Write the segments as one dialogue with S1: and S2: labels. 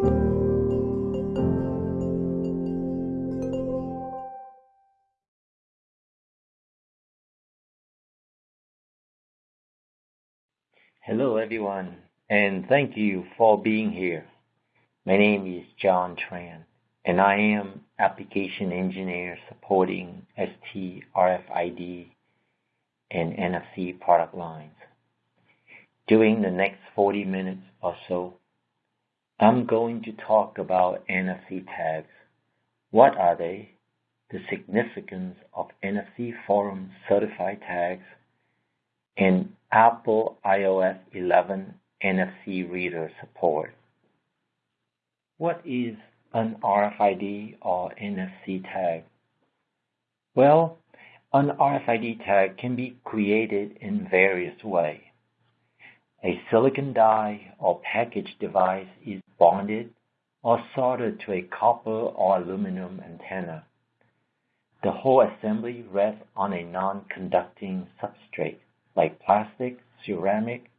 S1: Hello everyone, and thank you for being here. My name is John Tran, and I am application engineer supporting ST RFID and NFC product lines. During the next 40 minutes or so, I'm going to talk about NFC tags. What are they? The significance of NFC Forum certified tags and Apple iOS 11 NFC reader support. What is an RFID or NFC tag? Well, an RFID tag can be created in various ways. A silicon die or package device is bonded or soldered to a copper or aluminum antenna. The whole assembly rests on a non-conducting substrate like plastic, ceramic,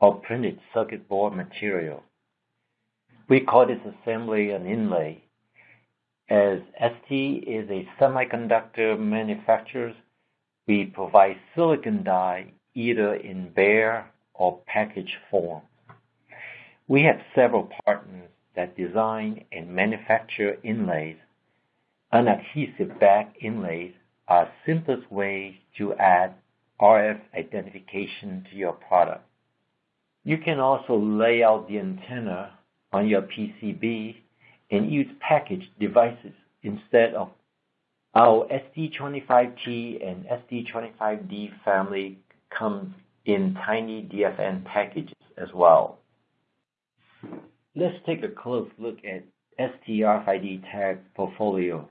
S1: or printed circuit board material. We call this assembly an inlay. As ST is a semiconductor manufacturer, we provide silicon die either in bare or package form. We have several partners that design and manufacture inlays. Unadhesive back inlays are simplest way to add RF identification to your product. You can also lay out the antenna on your PCB and use packaged devices instead of our ST25T and ST25D family comes in tiny DFN packages as well. Let's take a close look at ST RFID tag portfolio.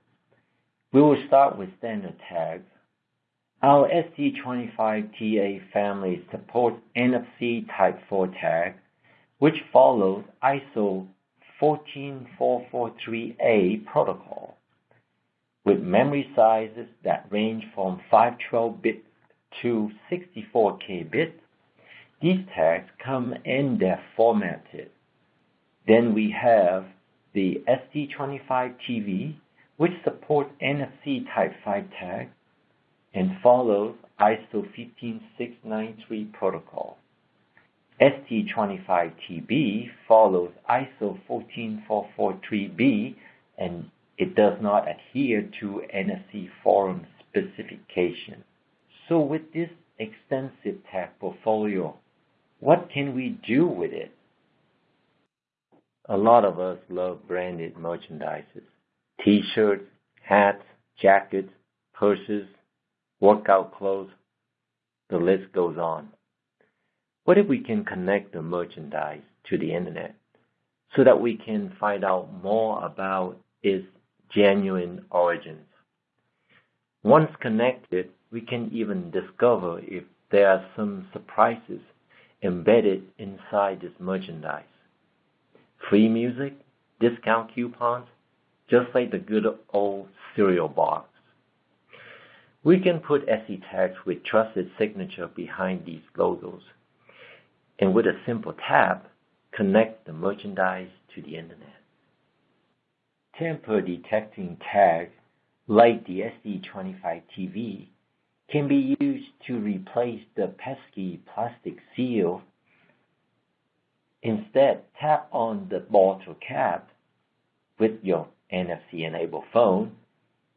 S1: We will start with standard tags. Our ST25TA family supports NFC Type 4 tag, which follows ISO 14443A protocol. With memory sizes that range from 512 bit to 64K bit, these tags come in their formatted. Then we have the ST25TV, which supports NFC Type 5 tag and follows ISO 15693 protocol. ST25TB follows ISO 14443B and it does not adhere to NFC Forum specification. So with this extensive tag portfolio, what can we do with it? A lot of us love branded merchandise. T-shirts, hats, jackets, purses, workout clothes, the list goes on. What if we can connect the merchandise to the internet so that we can find out more about its genuine origins? Once connected, we can even discover if there are some surprises embedded inside this merchandise. Free music, discount coupons, just like the good old cereal box. We can put SE tags with trusted signature behind these logos, and with a simple tap, connect the merchandise to the internet. Tamper detecting tag, like the ST25TV, can be used to replace the pesky plastic seal. Instead, tap on the bottle cap with your NFC-enabled phone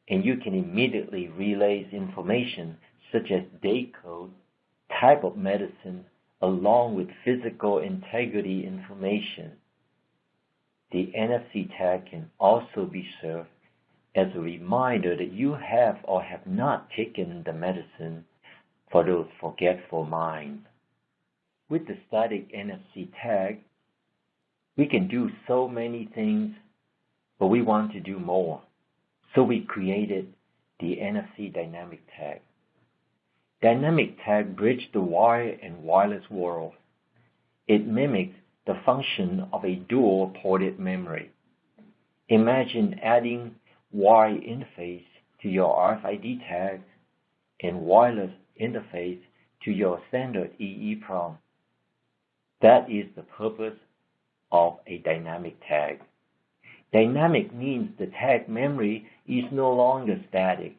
S1: and you can immediately relay information such as date code, type of medicine, along with physical integrity information. The NFC tag can also be served as a reminder that you have or have not taken the medicine for those forgetful minds. With the static NFC tag, we can do so many things, but we want to do more. So we created the NFC Dynamic Tag. Dynamic Tag bridge the wire and wireless world. It mimics the function of a dual-ported memory. Imagine adding wire interface to your RFID tag and wireless interface to your standard EEPROM. That is the purpose of a dynamic tag. Dynamic means the tag memory is no longer static,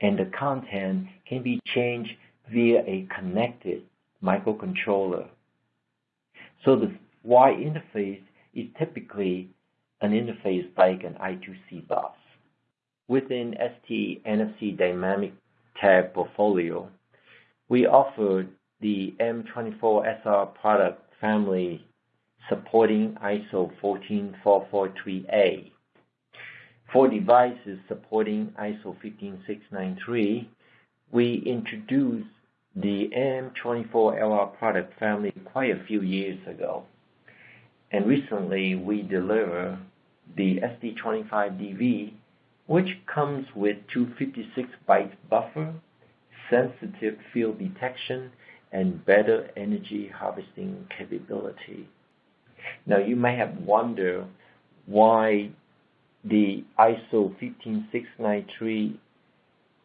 S1: and the content can be changed via a connected microcontroller. So the Y interface is typically an interface like an I2C bus. Within ST NFC Dynamic Tag portfolio, we offer the M24SR product family supporting ISO 14443A. For devices supporting ISO 15693, we introduced the M24LR product family quite a few years ago. And recently we deliver the ST25DV, which comes with 256 bytes buffer, sensitive field detection, and better energy harvesting capability. Now you may have wondered why the ISO 15693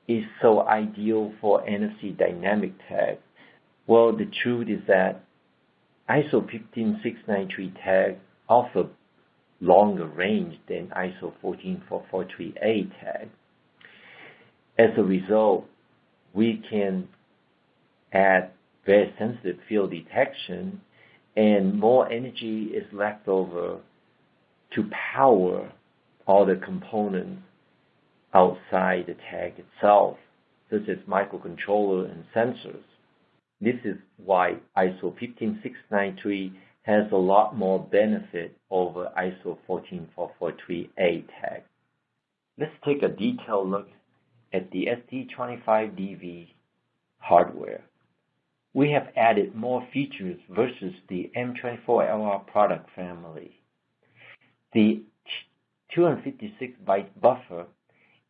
S1: is so ideal for NFC dynamic tag. Well, the truth is that ISO 15693 tag offer longer range than ISO 14443A tag. As a result, we can add very sensitive field detection and more energy is left over to power all the components outside the tag itself, such as microcontroller and sensors. This is why ISO 15693 has a lot more benefit over ISO 14443A tag. Let's take a detailed look at the ST25DV hardware we have added more features versus the M24LR product family. The 256 byte buffer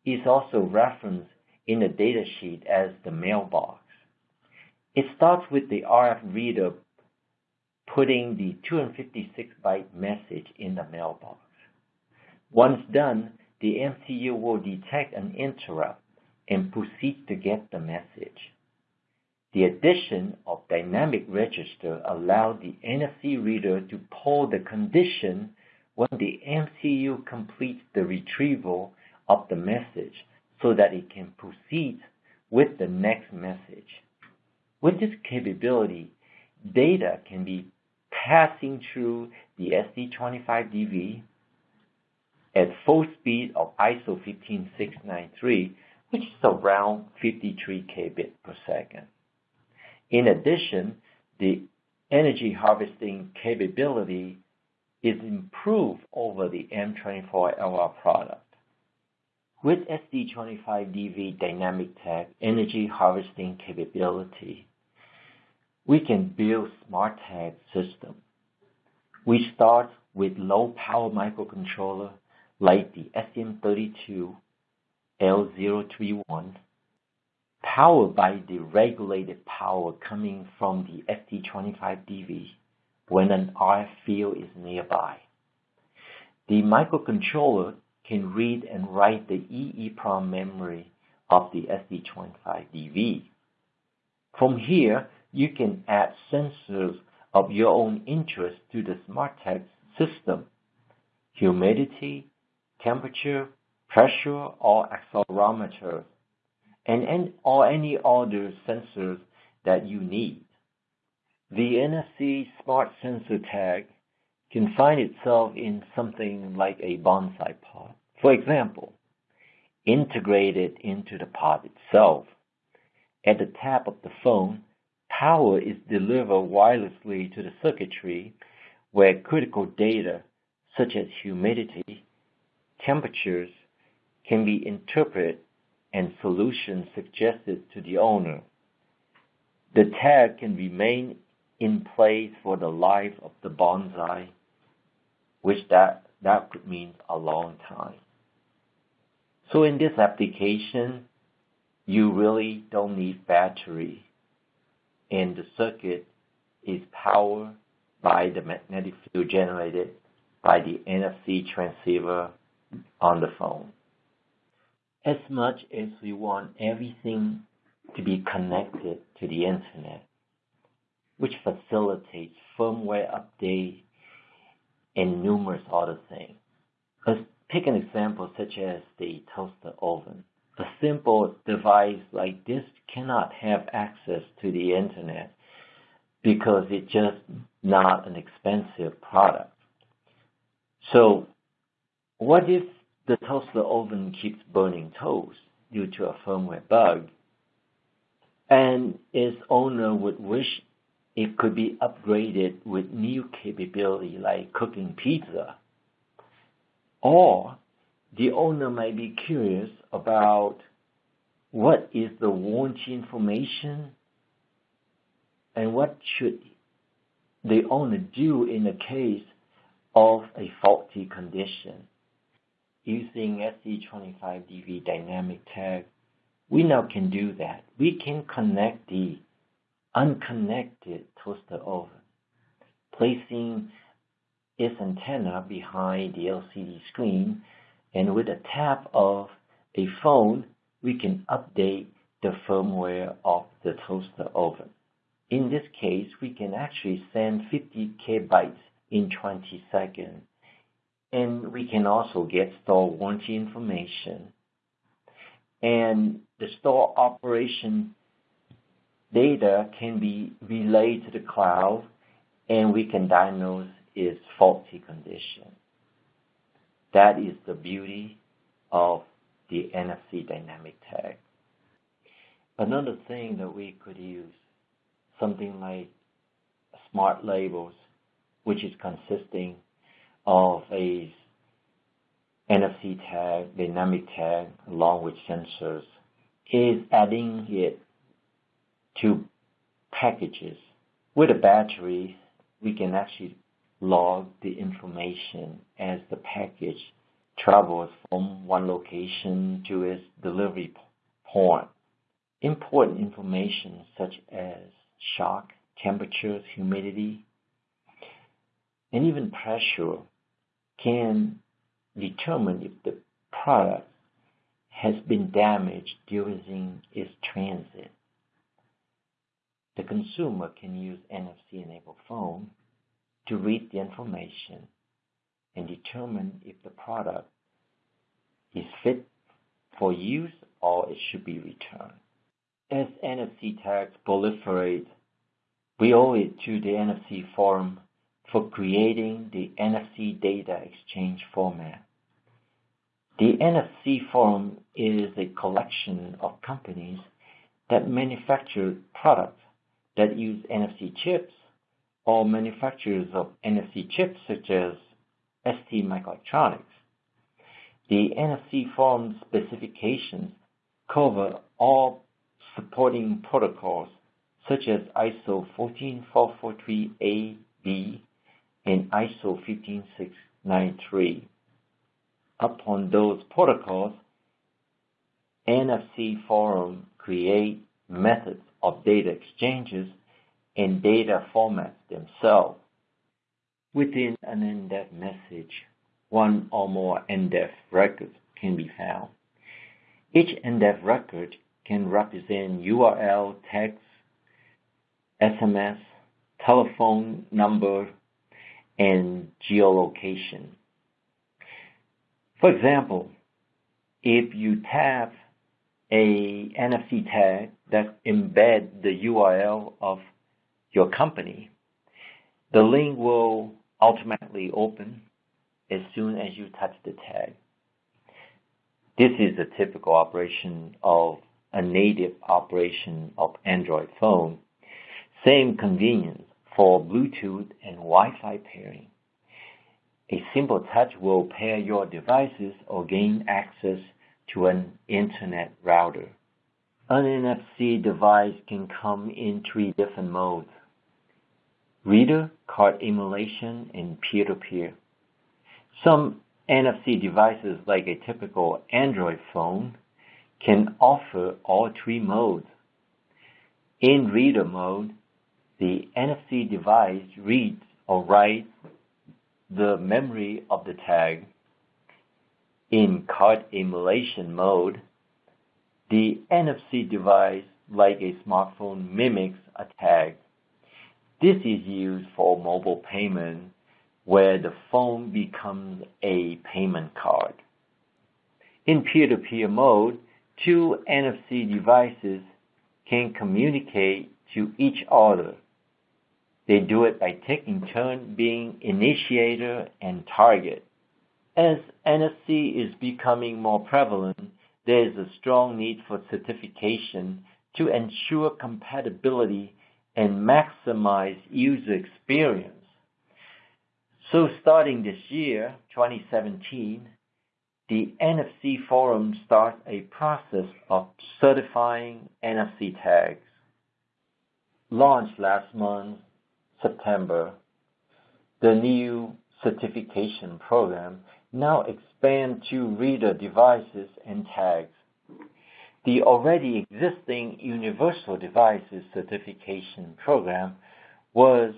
S1: is also referenced in the datasheet as the mailbox. It starts with the RF reader putting the 256 byte message in the mailbox. Once done, the MCU will detect an interrupt and proceed to get the message. The addition of dynamic register allowed the NFC reader to pull the condition when the MCU completes the retrieval of the message so that it can proceed with the next message. With this capability, data can be passing through the ST25DV at full speed of ISO 15693, which is around 53 kbit per second. In addition, the energy harvesting capability is improved over the M24LR product. With ST25DV Dynamic Tag energy harvesting capability, we can build smart tag system. We start with low power microcontroller like the STM32 L031 powered by the regulated power coming from the ST25DV when an RF field is nearby. The microcontroller can read and write the EEPROM memory of the ST25DV. From here, you can add sensors of your own interest to the SmartTag system. Humidity, temperature, pressure, or accelerometer and or any other sensors that you need. The NFC Smart Sensor Tag can find itself in something like a bonsai pod. For example, integrated into the pod itself. At the tap of the phone, power is delivered wirelessly to the circuitry where critical data such as humidity, temperatures can be interpreted and solutions suggested to the owner. The tag can remain in place for the life of the bonsai, which that, that could mean a long time. So in this application, you really don't need battery and the circuit is powered by the magnetic field generated by the NFC transceiver on the phone as much as we want everything to be connected to the internet, which facilitates firmware update and numerous other things. Let's take an example such as the toaster oven. A simple device like this cannot have access to the internet because it's just not an expensive product. So what if the toaster oven keeps burning toast due to a firmware bug and its owner would wish it could be upgraded with new capability like cooking pizza? Or the owner might be curious about what is the warranty information and what should the owner do in the case of a faulty condition. Using ST25DV dynamic tag, we now can do that. We can connect the unconnected toaster oven, placing its antenna behind the LCD screen, and with a tap of a phone, we can update the firmware of the toaster oven. In this case, we can actually send 50 kbytes in 20 seconds. And we can also get store warranty information. And the store operation data can be relayed to the cloud and we can diagnose its faulty condition. That is the beauty of the NFC dynamic tag. Another thing that we could use, something like smart labels, which is consisting of a NFC tag, dynamic tag, along with sensors, is adding it to packages. With a battery, we can actually log the information as the package travels from one location to its delivery point. Important information such as shock, temperatures, humidity, and even pressure can determine if the product has been damaged during its transit. The consumer can use NFC-enabled phone to read the information and determine if the product is fit for use or it should be returned. As NFC tags proliferate, we owe it to the NFC Forum for creating the NFC data exchange format. The NFC Forum is a collection of companies that manufacture products that use NFC chips or manufacturers of NFC chips such as ST Microelectronics. The NFC Forum specifications cover all supporting protocols such as ISO 14443A-B and ISO 15693. Upon those protocols, NFC Forum create methods of data exchanges and data formats themselves. Within an NDEF message, one or more NDEF records can be found. Each NDEF record can represent URL, text, SMS, telephone number, and geolocation. For example, if you tap a NFC tag that embed the URL of your company, the link will automatically open as soon as you touch the tag. This is a typical operation of a native operation of Android phone. Same convenience for Bluetooth and Wi-Fi pairing. A simple touch will pair your devices or gain access to an internet router. An NFC device can come in three different modes. Reader, card emulation, and peer-to-peer. -peer. Some NFC devices like a typical Android phone can offer all three modes. In reader mode, the NFC device reads or writes the memory of the tag. In card emulation mode, the NFC device, like a smartphone, mimics a tag. This is used for mobile payment where the phone becomes a payment card. In peer-to-peer mode, two NFC devices can communicate to each other. They do it by taking turn being initiator and target. As NFC is becoming more prevalent, there is a strong need for certification to ensure compatibility and maximize user experience. So starting this year, 2017, the NFC Forum starts a process of certifying NFC tags. Launched last month, September, the new certification program now expands to reader devices and tags. The already existing Universal Devices Certification Program was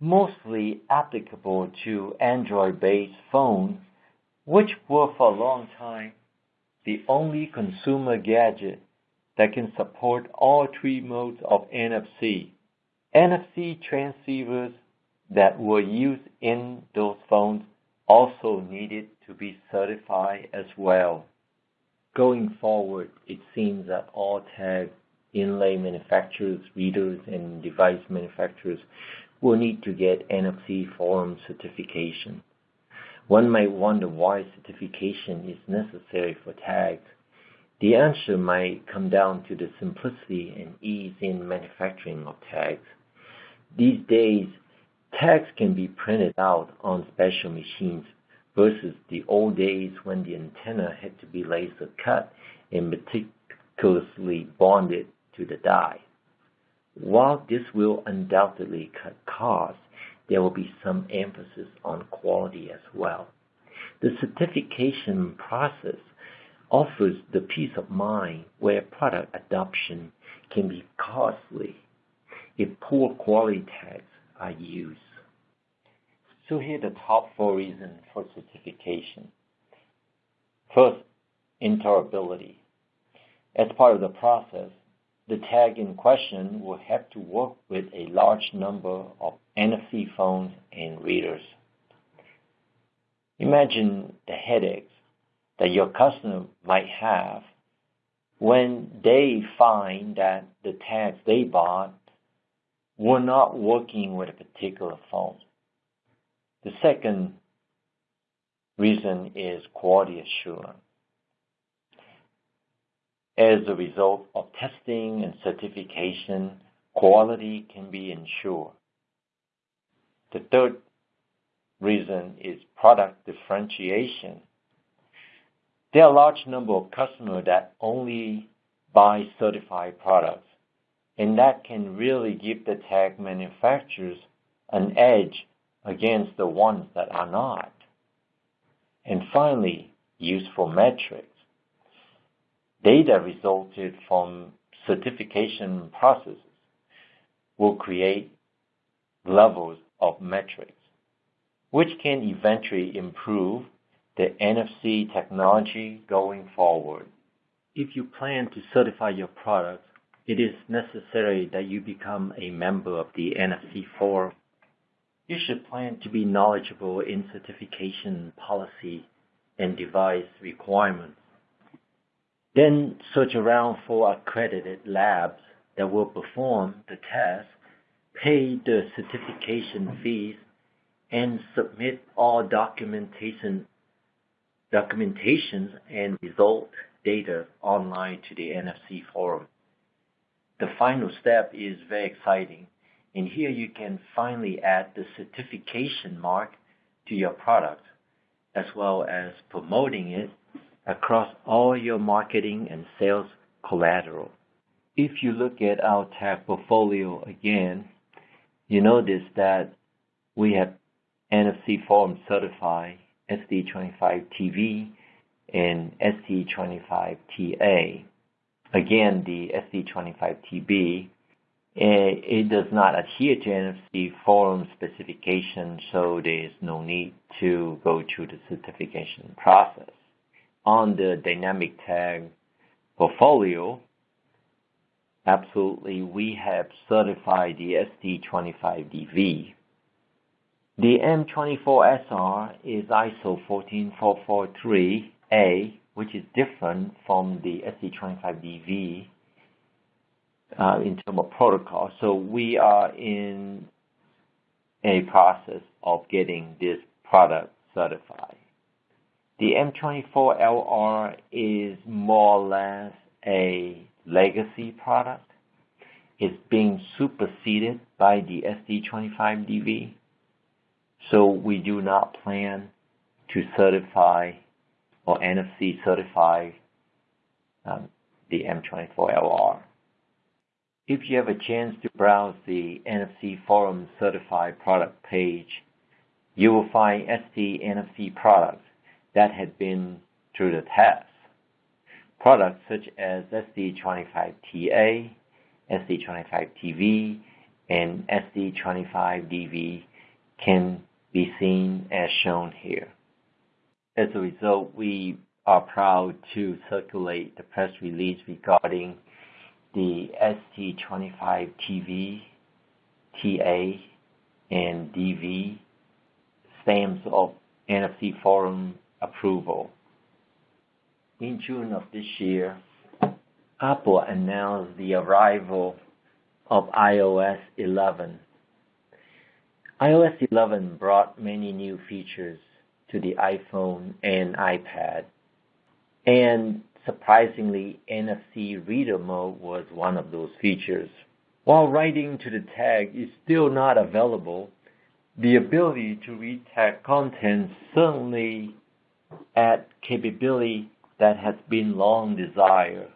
S1: mostly applicable to Android-based phones, which were for a long time the only consumer gadget that can support all three modes of NFC. NFC transceivers that were used in those phones also needed to be certified as well. Going forward, it seems that all tag inlay manufacturers, readers, and device manufacturers will need to get NFC Forum certification. One might wonder why certification is necessary for tags. The answer might come down to the simplicity and ease in manufacturing of tags. These days, tags can be printed out on special machines versus the old days when the antenna had to be laser cut and meticulously bonded to the die. While this will undoubtedly cut costs, there will be some emphasis on quality as well. The certification process offers the peace of mind where product adoption can be costly if poor quality tags are used. So here are the top four reasons for certification. First, interoperability. As part of the process, the tag in question will have to work with a large number of NFC phones and readers. Imagine the headaches that your customer might have when they find that the tags they bought were not working with a particular phone. The second reason is quality assurance. As a result of testing and certification, quality can be ensured. The third reason is product differentiation. There are a large number of customers that only buy certified products, and that can really give the tag manufacturers an edge against the ones that are not. And finally, useful metrics. Data resulted from certification processes will create levels of metrics, which can eventually improve the NFC technology going forward. If you plan to certify your products, it is necessary that you become a member of the NFC Forum you should plan to be knowledgeable in certification policy and device requirements. Then search around for accredited labs that will perform the test, pay the certification fees, and submit all documentation documentations and result data online to the NFC forum. The final step is very exciting and here you can finally add the certification mark to your product, as well as promoting it across all your marketing and sales collateral. If you look at our tag portfolio again, you notice that we have NFC Forum certified ST25TV and ST25TA. Again, the ST25TB eh, it does not adhere to NFC Forum specification, so there is no need to go through the certification process. On the dynamic tag portfolio, absolutely, we have certified the ST25DV. The M24SR is ISO 14443A, which is different from the ST25DV uh, in terms of protocol. So we are in a process of getting this product certified. The M24LR is more or less a legacy product. It's being superseded by the ST25DV. So we do not plan to certify or NFC certify um, the M24LR. If you have a chance to browse the NFC Forum certified product page, you will find ST NFC products that had been through the test. Products such as ST25TA, ST25TV, and ST25DV can be seen as shown here. As a result, we are proud to circulate the press release regarding the ST25TV, TA, and DV stamps of NFC Forum approval. In June of this year, Apple announced the arrival of iOS 11. iOS 11 brought many new features to the iPhone and iPad, and surprisingly, NFC reader mode was one of those features. While writing to the tag is still not available, the ability to read tag content certainly add capability that has been long desired.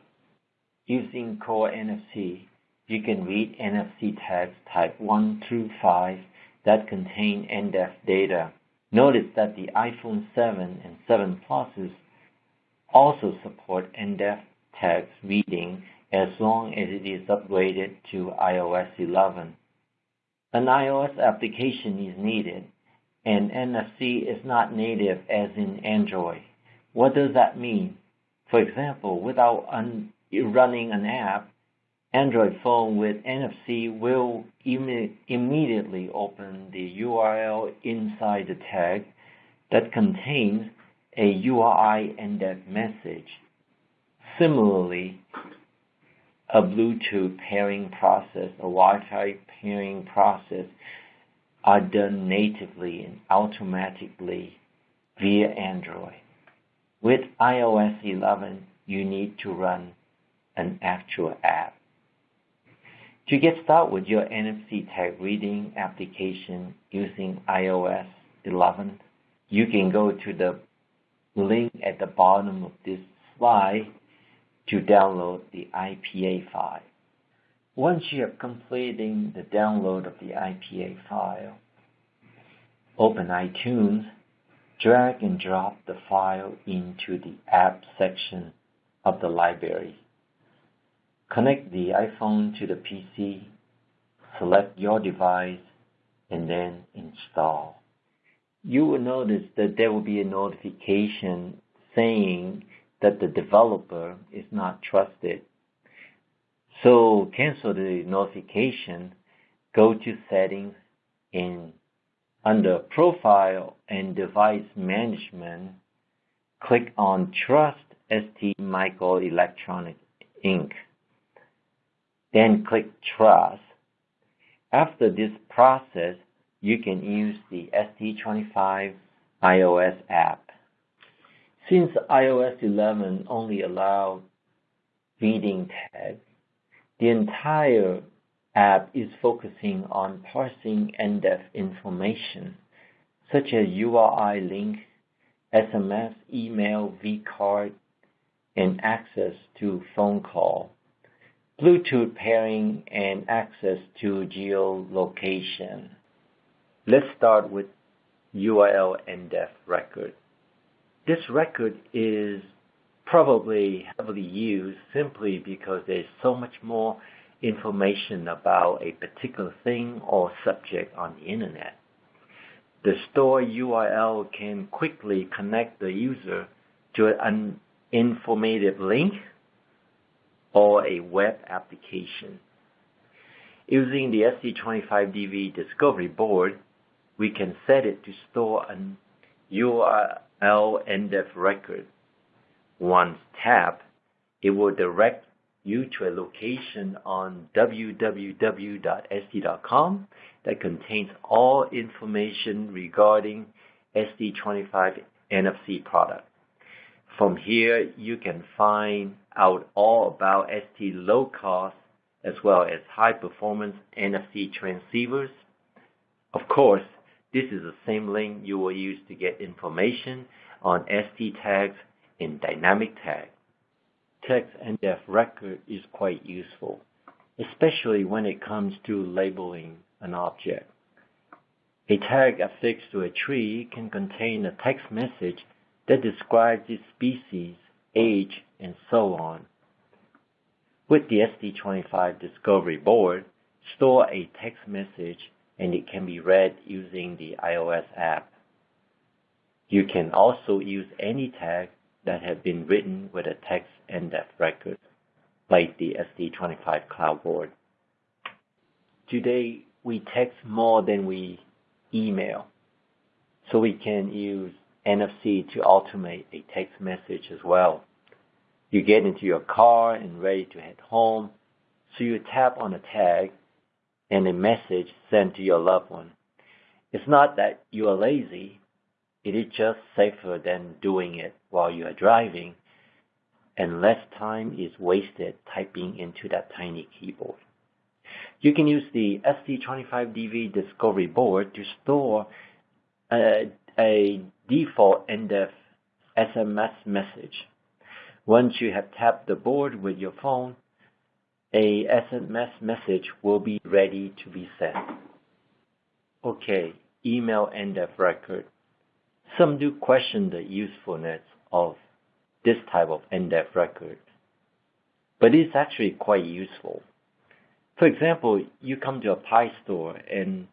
S1: Using Core NFC, you can read NFC tags type 1 through 5 that contain NDEF data. Notice that the iPhone 7 and 7 Pluses also support NDEF tags reading as long as it is upgraded to iOS 11. An iOS application is needed and NFC is not native as in Android. What does that mean? For example, without un- running an app, Android phone with NFC will Im- immediately open the URL inside the tag that contains a URI NDEF message. Similarly, a Bluetooth pairing process, a Wi-Fi pairing process are done natively and automatically via Android. With iOS 11, you need to run an actual app. To get started with your NFC tag reading application using iOS 11, you can go to the link at the bottom of this slide to download the IPA file. Once you have completed the download of the IPA file, open iTunes, drag and drop the file into the app section of the library. Connect the iPhone to the PC, select your device, and then install. You will notice that there will be a notification saying that the developer is not trusted so cancel the notification, go to settings and under profile and device management, click on Trust ST Microelectronics Inc. Then click Trust. After this process, you can use the ST25 iOS app. Since iOS 11 only allows reading tags, the entire app is focusing on parsing NDEF information, such as URI link, SMS, email, vCard, and access to phone call, Bluetooth pairing, and access to geolocation. Let's start with URL NDEF record. This record is probably heavily used simply because there's so much more information about a particular thing or subject on the internet. The store URL can quickly connect the user to an informative link or a web application. Using the ST25DV Discovery Board, we can set it to store an URL NDEF record. Once tapped, it will direct you to a location on www.st.com that contains all information regarding ST25 NFC product. From here, you can find out all about ST low cost as well as high performance NFC transceivers. Of course, this is the same link you will use to get information on ST tags in dynamic tag. Text NDEF record is quite useful, especially when it comes to labeling an object. A tag affixed to a tree can contain a text message that describes its species, age, and so on. With the ST25 Discovery Board, store a text message and it can be read using the iOS app. You can also use any tag that have been written with a text NDEF record, like the ST25 Cloud Board. Today, we text more than we email, so we can use NFC to automate a text message as well. You get into your car and ready to head home, so you tap on a tag and a message sent to your loved one. It's not that you are lazy, it is just safer than doing it while you are driving and less time is wasted typing into that tiny keyboard. You can use the ST25DV Discovery Board to store a, a default NDEF SMS message. Once you have tapped the board with your phone, a SMS message will be ready to be sent. Okay, email NDEF record. Some do question the usefulness of this type of NDEF record, but it's actually quite useful. For example, you come to a pie store and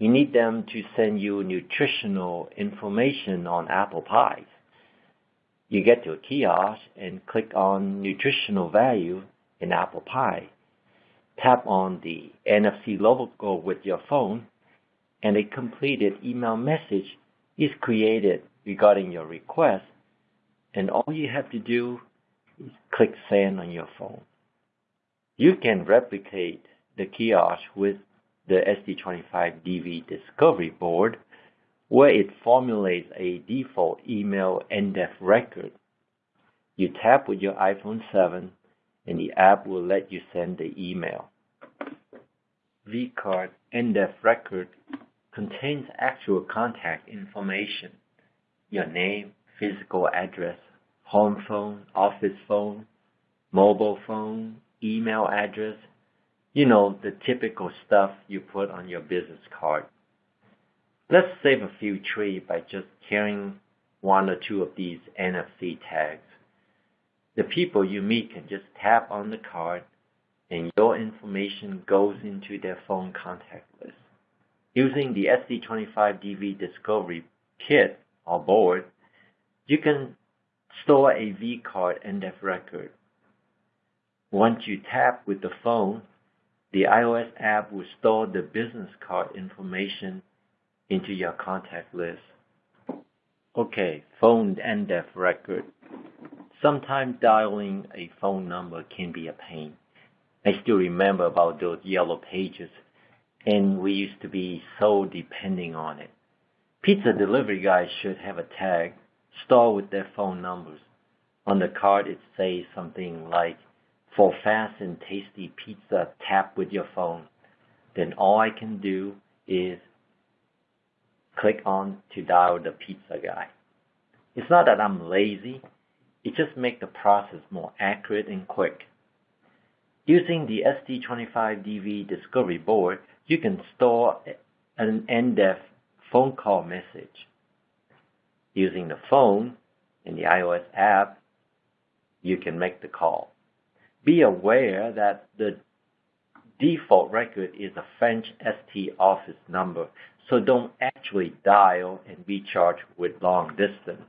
S1: you need them to send you nutritional information on apple pies. You get to a kiosk and click on nutritional value in apple pie. Tap on the NFC logo with your phone and a completed email message is created regarding your request and all you have to do is click send on your phone. You can replicate the kiosk with the ST25DV Discovery Board where it formulates a default email NDEF record. You tap with your iPhone 7 and the app will let you send the email. vCard NDEF record contains actual contact information, your name, physical address, home phone, office phone, mobile phone, email address, you know, the typical stuff you put on your business card. Let's save a few trees by just carrying one or two of these NFC tags. The people you meet can just tap on the card and your information goes into their phone contact list. Using the ST25DV Discovery Kit or board, you can store a vCard NDEF record. Once you tap with the phone, the iOS app will store the business card information into your contact list. Okay, phone NDEF record. Sometimes dialing a phone number can be a pain. I still remember about those yellow pages, and we used to be so depending on it. Pizza delivery guys should have a tag stored with their phone numbers. On the card, it says something like, for fast and tasty pizza, tap with your phone. Then all I can do is click on to dial the pizza guy. It's not that I'm lazy, it just makes the process more accurate and quick. Using the ST25DV Discovery Board, you can store an NDEF phone call message. Using the phone in the iOS app, you can make the call. Be aware that the default record is a French ST office number, so don't actually dial and be charged with long distance.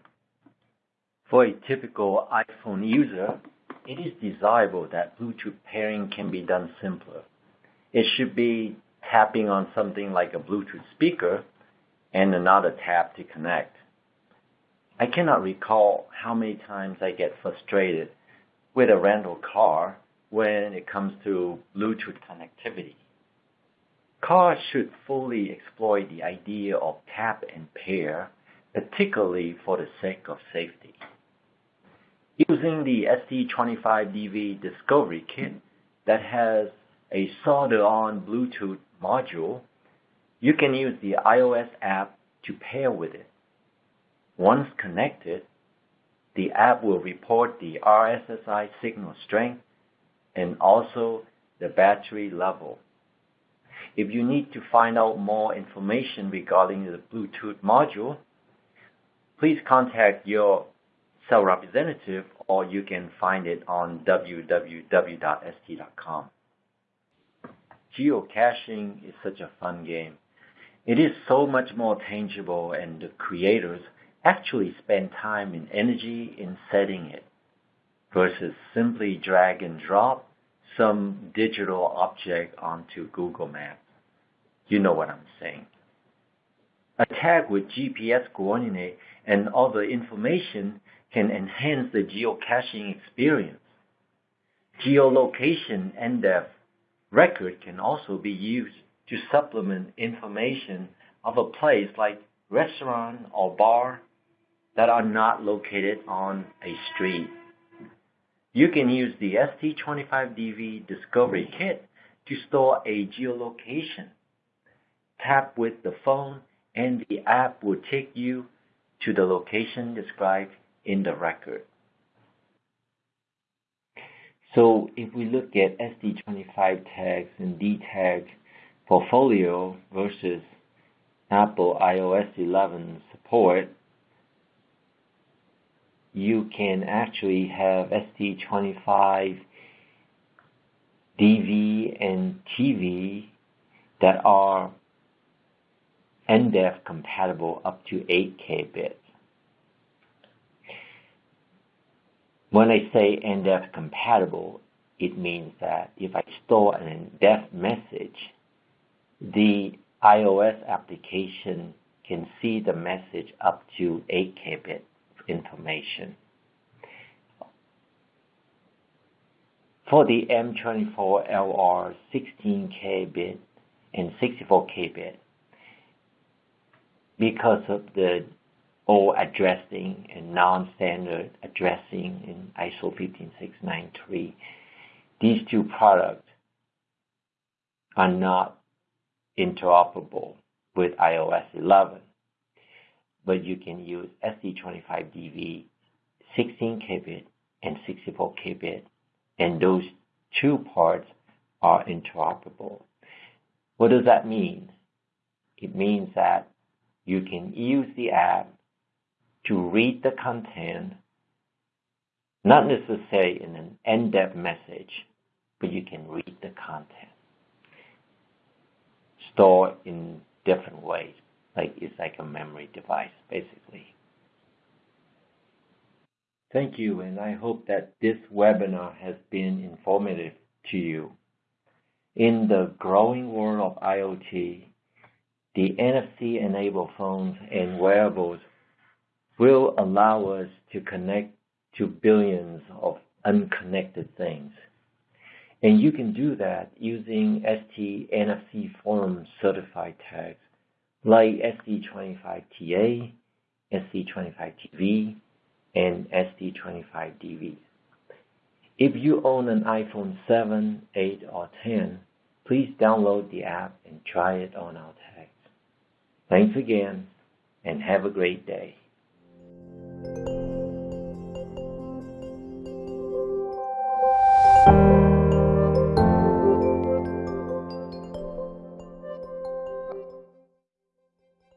S1: For a typical iPhone user, it is desirable that Bluetooth pairing can be done simpler. It should be tapping on something like a Bluetooth speaker and another tap to connect. I cannot recall how many times I get frustrated with a rental car when it comes to Bluetooth connectivity. Cars should fully exploit the idea of tap and pair, particularly for the sake of safety. Using the ST25DV Discovery Kit that has a solder-on Bluetooth module, you can use the iOS app to pair with it. Once connected, the app will report the RSSI signal strength and also the battery level. If you need to find out more information regarding the Bluetooth module, please contact your sales representative or you can find it on www.st.com. Geocaching is such a fun game. It is so much more tangible and the creators actually spend time and energy in setting it versus simply drag and drop some digital object onto Google Maps. You know what I'm saying. A tag with GPS coordinate and other information can enhance the geocaching experience. Geolocation and NDEF record can also be used to supplement information of a place like restaurant or bar that are not located on a street. You can use the ST25DV Discovery Kit to store a geolocation. Tap with the phone and the app will take you to the location described in the record. So if we look at ST25 tags and DTag portfolio versus Apple iOS 11 support, you can actually have ST25 DV and TV that are NDEF compatible up to 8K bits. When I say NDEF compatible, it means that if I store an NDEF message, the iOS application can see the message up to 8K bit information. For the M24LR 16K bit and 64K bit, because of the old addressing and non-standard addressing in ISO 15693, these two products are not interoperable with iOS 11 but you can use ST25DV 16kbit and 64kbit, and those two parts are interoperable. What does that mean? It means that you can use the app to read the content, not necessarily in an NDEF message, but you can read the content. Store in different ways like it's like a memory device basically. Thank you, and I hope that this webinar has been informative to you. In the growing world of IoT, the NFC-enabled phones and wearables will allow us to connect to billions of unconnected things. And you can do that using ST NFC Forum certified tags like ST25TA, ST25TV, and ST25DV. If you own an iPhone 7, 8, or 10, please download the app and try it on our tags. Thanks again, and have a great day.